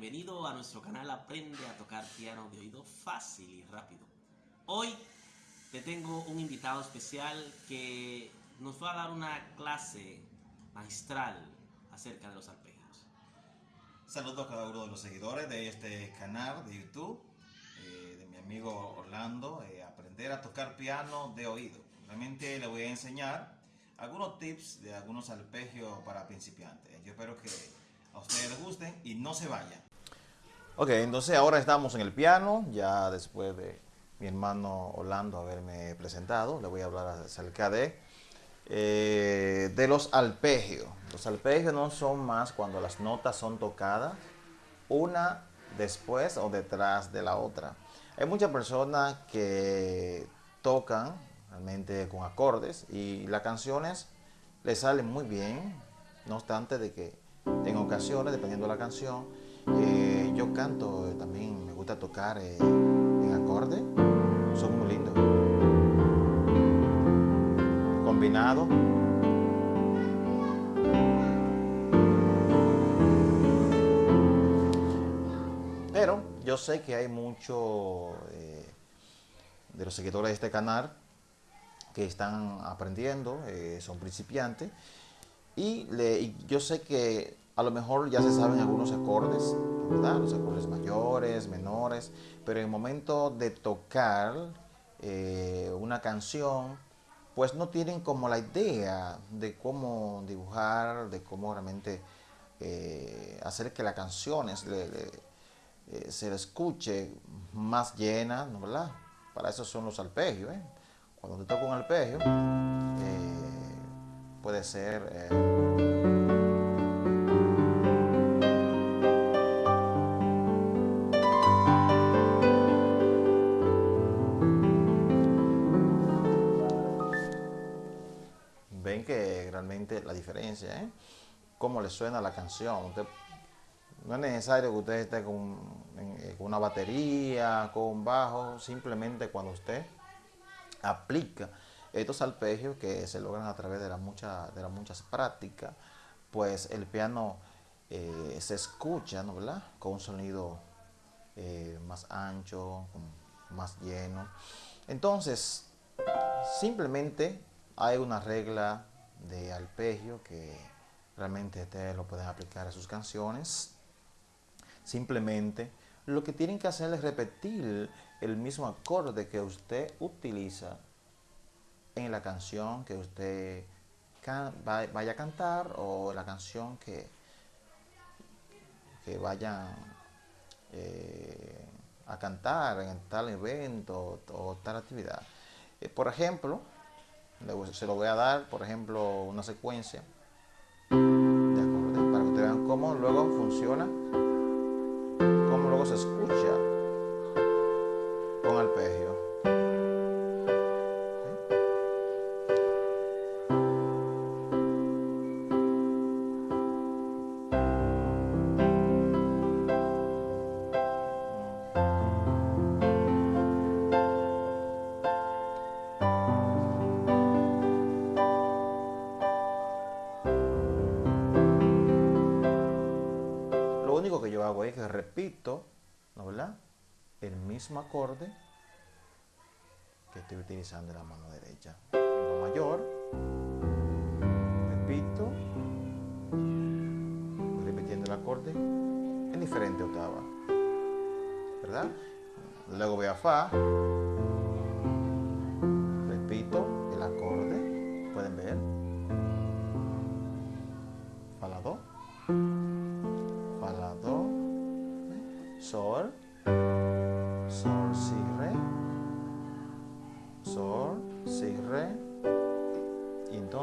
bienvenido a nuestro canal Aprende a tocar piano de oído fácil y rápido. Hoy te tengo un invitado especial que nos va a dar una clase magistral acerca de los arpegios. Saludos a cada uno de los seguidores de este canal de YouTube, eh, de mi amigo Orlando, eh, Aprender a tocar piano de oído. Realmente le voy a enseñar algunos tips de algunos arpegios para principiantes. Yo espero que a ustedes les gusten y no se vayan. Ok, entonces ahora estamos en el piano, ya después de mi hermano Orlando haberme presentado, le voy a hablar acerca de, eh, de los arpegios. Los arpegios no son más cuando las notas son tocadas una después o detrás de la otra. Hay muchas personas que tocan realmente con acordes y las canciones les salen muy bien, no obstante de que en ocasiones, dependiendo de la canción, eh, yo canto eh, también, me gusta tocar eh, en acorde, son muy lindos. Combinado. Pero yo sé que hay muchos de los seguidores de este canal que están aprendiendo, son principiantes, y, le, yo sé que a lo mejor ya se saben algunos acordes, ¿verdad? Los acordes mayores, menores, pero en el momento de tocar eh, una canción, pues no tienen como la idea de cómo dibujar, de cómo realmente eh, hacer que la canción eh, se le escuche más llena, ¿no verdad? Para eso son los arpegios, Cuando te toca un arpegio, puede ser... la diferencia, ¿eh? Cómo le suena la canción. no es necesario que usted esté con, eh, con, una batería, con un bajo, simplemente cuando usted aplica estos arpegios que se logran a través de, la mucha, las muchas prácticas, pues el piano eh, se escucha, ¿no, ¿verdad? Con un sonido eh, más ancho, más lleno. Entonces, simplemente hay una regla de arpegio que realmente ustedes lo pueden aplicar a sus canciones. Simplemente lo que tienen que hacer es repetir el mismo acorde que usted utiliza en la canción que usted vaya a cantar o la canción que, que vayan eh, a cantar en tal evento o, tal actividad. Eh, por ejemplo, se lo voy a dar, por ejemplo, una secuencia. De acordes para que ustedes vean cómo luego funciona, cómo luego se escucha que repito, ¿no verdad? El mismo acorde que estoy utilizando en la mano derecha. En mayor, repito, repitiendo el acorde en diferente octava, ¿verdad? Luego voy a Fa,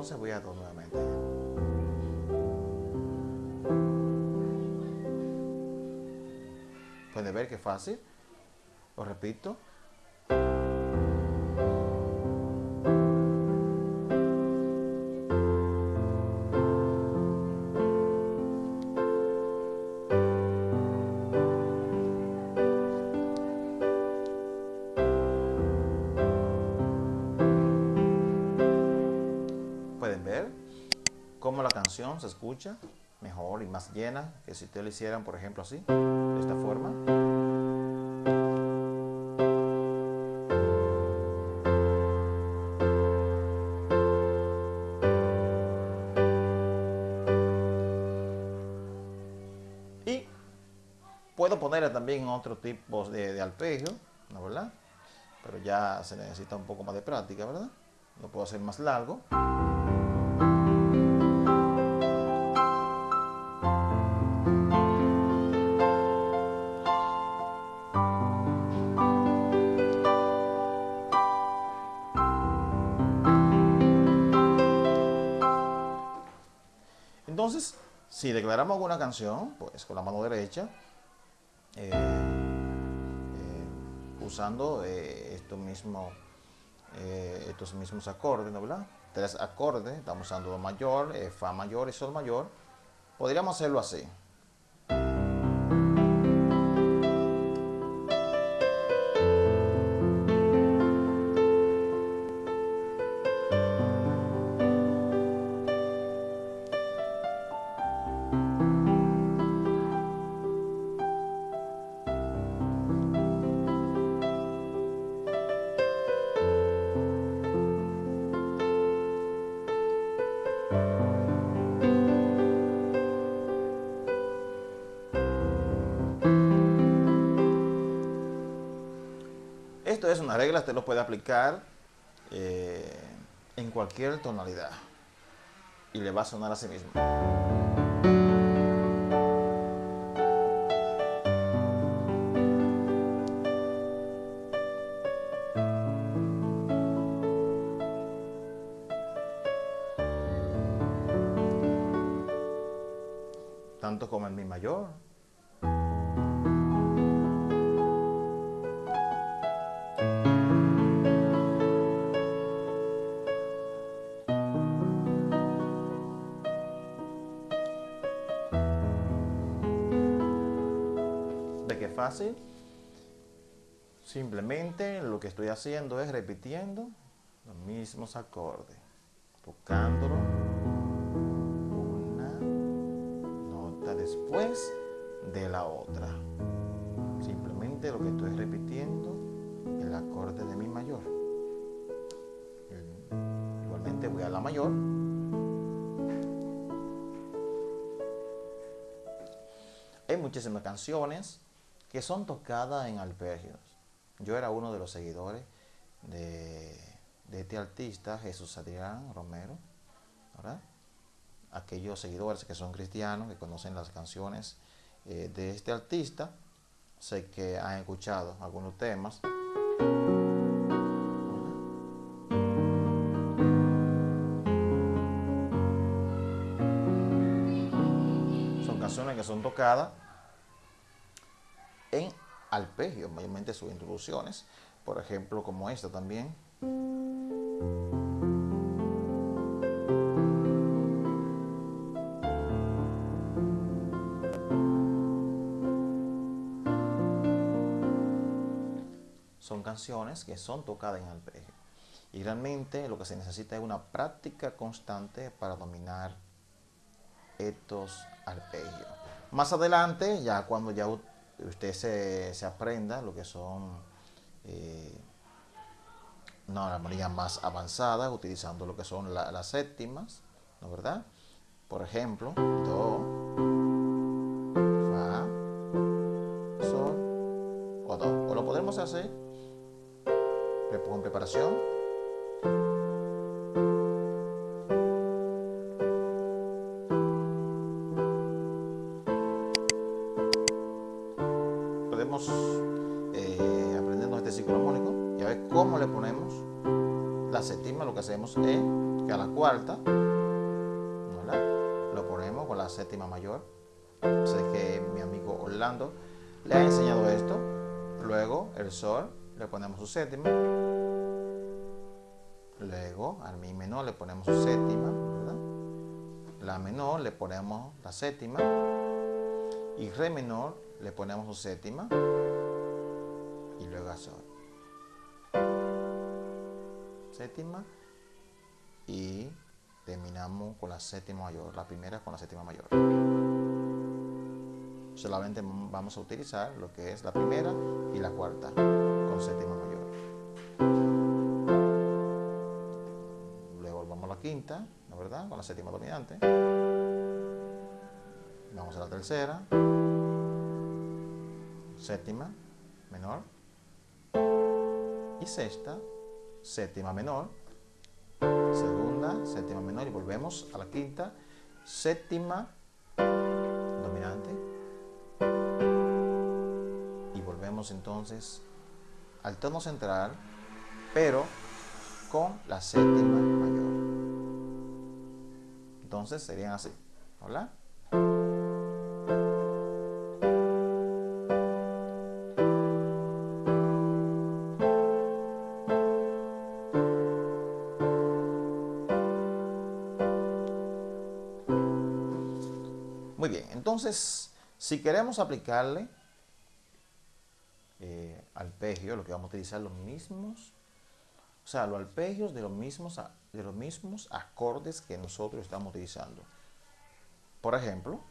entonces voy a do nuevamente. Pueden ver que fácil, lo repito. Se escucha mejor. y más llena que si ustedes lo hicieran, por ejemplo, así, de esta forma. Y puedo ponerle también otro tipo de, de arpegio, ¿no verdad? Pero ya se necesita un poco más de práctica, ¿verdad? Lo puedo hacer más largo. Entonces, si declaramos alguna canción, pues con la mano derecha, eh, eh, usando eh, estos, mismos, estos mismos acordes, ¿no verdad? Tres acordes, estamos usando Do mayor, Fa mayor y Sol mayor. Podríamos hacerlo así. Una regla, usted lo puede aplicar eh, en cualquier tonalidad y le va a sonar a sí mismo. Tanto como en mi mayor. ¿De qué fácil? Simplemente lo que estoy haciendo es repitiendo los mismos acordes, tocándolo una nota después de la otra. Simplemente lo que estoy repitiendo el acorde de mi mayor. Igualmente voy a la mayor. Hay muchísimas canciones que son tocadas en arpegios. Yo era uno de los seguidores de, de este artista, Jesús Adrián Romero, ¿verdad? Aquellos seguidores que son cristianos, que conocen las canciones eh, de este artista, sé que han escuchado algunos temas. Son canciones que son tocadas en arpegios, mayormente sus introducciones, por ejemplo, como esta también. Son canciones que son tocadas en arpegio. Y realmente lo que se necesita es una práctica constante para dominar estos arpegios. Más adelante, ya cuando ya usted se, se aprenda lo que son eh, una armonía más avanzada, utilizando lo que son la- las séptimas, ¿no verdad? Por ejemplo, Do, Fa, Sol o Do. O lo podemos hacer le pongo en preparación. Le ha enseñado esto. Luego el sol le ponemos su séptima. Luego al mi menor le ponemos su séptima. La menor le ponemos la séptima. Y re menor le ponemos su séptima. Y luego a sol. Séptima y terminamos con la séptima mayor, la primera con la séptima mayor. Solamente vamos a utilizar lo que es la primera y la cuarta con séptima mayor. Luego vamos a la quinta, ¿no verdad? Con la séptima dominante. Vamos a la tercera, séptima menor y sexta, séptima menor, segunda, séptima menor y volvemos a la quinta, séptima dominante entonces al tono central, pero con la séptima mayor. Entonces serían así. ¿Hola? Muy bien, entonces, si queremos aplicarle lo que vamos a utilizar los mismos, o sea, los alpegios de los mismos, de los mismos acordes que nosotros estamos utilizando. Por ejemplo,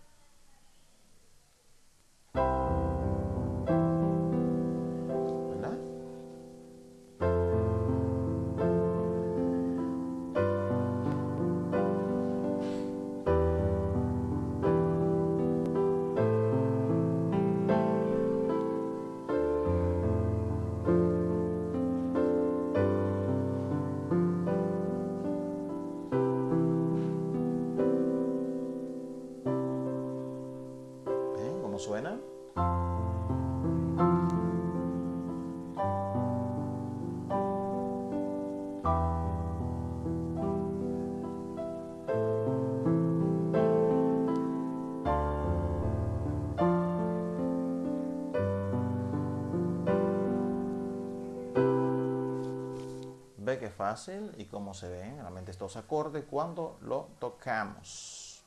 Ve que fácil y cómo se ven realmente estos acordes cuando lo tocamos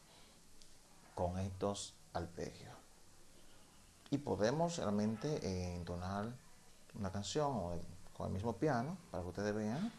con estos arpegios. Y podemos realmente eh, entonar una canción con el mismo piano para que ustedes vean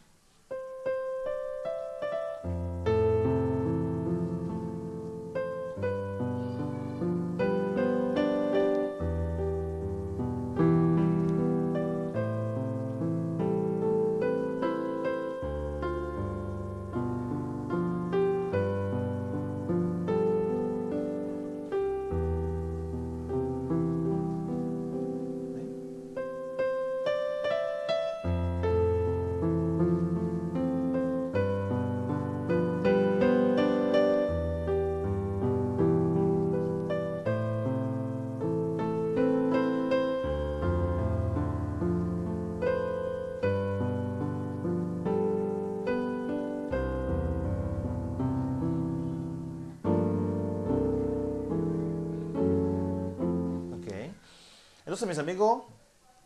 Entonces, mis amigos,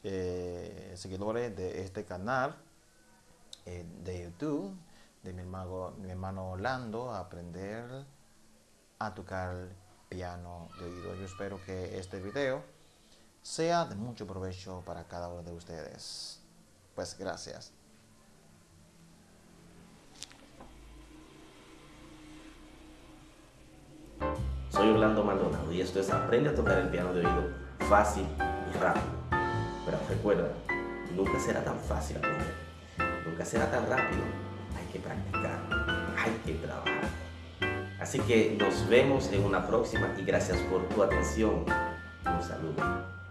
eh, seguidores de este canal eh, de YouTube, de mi hermano, mi hermano Orlando, aprender a tocar piano de oído. Yo espero que este video sea de mucho provecho para cada uno de ustedes. Pues gracias. Soy Orlando Maldonado y esto es Aprende a tocar el piano de oído fácil rápido. Pero recuerda, nunca será tan fácil aprender. Nunca será tan rápido. Hay que practicar. Hay que trabajar. Así que nos vemos en una próxima y gracias por tu atención. Un saludo.